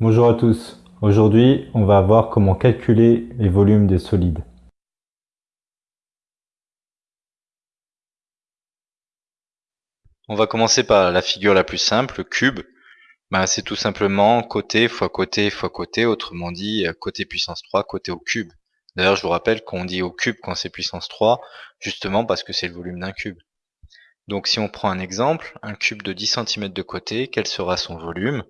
Bonjour à tous. Aujourd'hui, on va voir comment calculer les volumes des solides. On va commencer par la figure la plus simple, le cube. Ben, c'est tout simplement côté fois côté fois côté, autrement dit côté puissance 3, côté au cube. D'ailleurs, je vous rappelle qu'on dit au cube quand c'est puissance 3, justement parce que c'est le volume d'un cube. Donc si on prend un exemple, un cube de 10 cm de côté, quel sera son volume?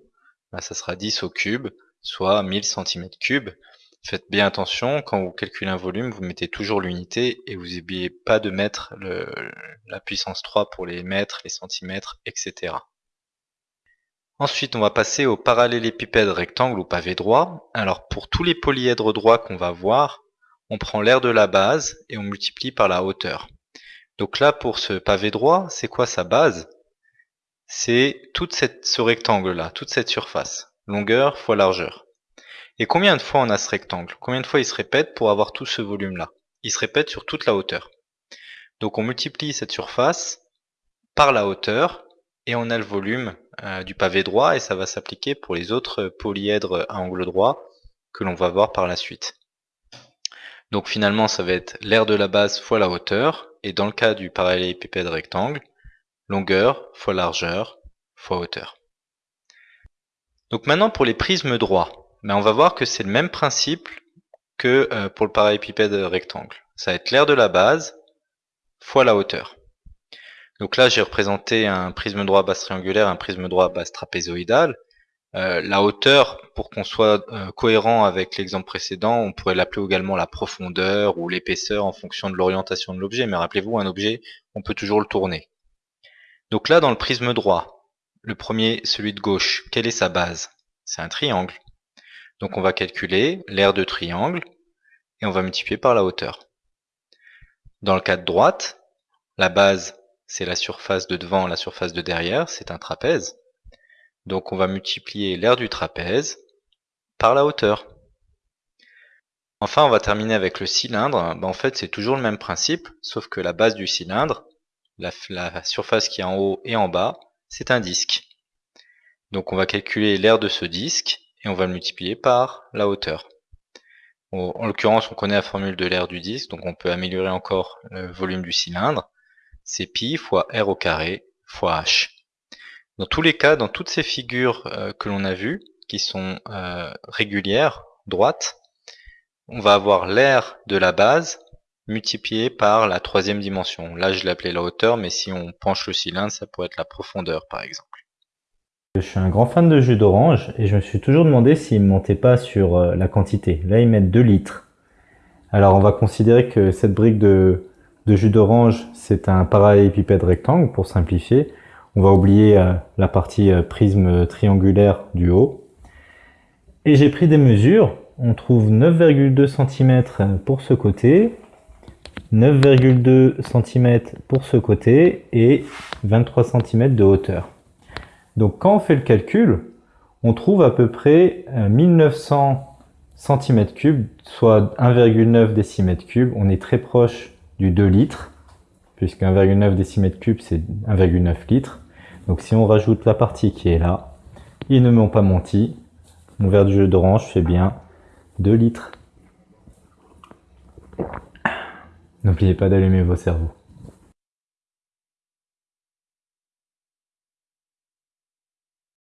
Bah, Ça sera 10 au cube, soit 1000 cm3. Faites bien attention, quand vous calculez un volume, vous mettez toujours l'unité et vous n'oubliez pas de mettre la puissance 3 pour les mètres, les centimètres, etc. Ensuite, on va passer au parallélépipède rectangle ou pavé droit. Alors pour tous les polyèdres droits qu'on va voir, on prend l'aire de la base et on multiplie par la hauteur. Donc là, pour ce pavé droit, c'est quoi sa base? C'est tout ce rectangle-là, toute cette surface. Longueur fois largeur. Et combien de fois on a ce rectangle? Combien de fois il se répète pour avoir tout ce volume-là? Il se répète sur toute la hauteur. Donc on multiplie cette surface par la hauteur et on a le volume euh, du pavé droit et ça va s'appliquer pour les autres polyèdres à angle droit que l'on va voir par la suite. Donc finalement ça va être l'aire de la base fois la hauteur et dans le cas du parallélépipède rectangle, longueur fois largeur fois hauteur. Donc maintenant pour les prismes droits, ben on va voir que c'est le même principe que euh, pour le parallélépipède rectangle. Ça va être l'aire de la base fois la hauteur. Donc là j'ai représenté un prisme droit base triangulaire, un prisme droit base trapézoïdale. Euh, la hauteur, pour qu'on soit euh, cohérent avec l'exemple précédent, on pourrait l'appeler également la profondeur ou l'épaisseur en fonction de l'orientation de l'objet. Mais rappelez-vous, un objet, on peut toujours le tourner. Donc là, dans le prisme droit, le premier, celui de gauche, quelle est sa base? C'est un triangle. Donc on va calculer l'aire de triangle et on va multiplier par la hauteur. Dans le cas de droite, la base, c'est la surface de devant, la surface de derrière, c'est un trapèze. Donc on va multiplier l'aire du trapèze par la hauteur. Enfin, on va terminer avec le cylindre. Ben, en fait, c'est toujours le même principe, sauf que la base du cylindre, la, surface qui est en haut et en bas, c'est un disque. Donc on va calculer l'aire de ce disque et on va le multiplier par la hauteur. en l'occurrence, on connaît la formule de l'aire du disque, donc on peut améliorer encore le volume du cylindre. C'est pi fois r au carré fois h. Dans tous les cas, dans toutes ces figures euh, que l'on a vues, qui sont euh, régulières, droites, on va avoir l'aire de la base multiplié par la troisième dimension. Là, je l'ai appelé la hauteur, mais si on penche le cylindre, ça pourrait être la profondeur, par exemple. Je suis un grand fan de jus d'orange et je me suis toujours demandé s'ils ne montaient pas sur euh, la quantité. Là, ils mettent 2 litres. Alors, on va considérer que cette brique de, de jus d'orange, c'est un parallélépipède rectangle, pour simplifier. On va oublier euh, la partie euh, prisme triangulaire du haut. Et j'ai pris des mesures. On trouve 9,2 cm pour ce côté, 9,2 cm pour ce côté et 23 cm de hauteur. Donc quand on fait le calcul, on trouve à peu près 1900 cm3, soit 1,9 décimètre On est très proche du 2 litres puisque 1,9 décimètre cube c'est 1,9 litres. Donc si on rajoute la partie qui est là, ils ne m'ont pas menti. Mon verre de jus d'orange fait bien 2 litres. N'oubliez pas d'allumer vos cerveaux.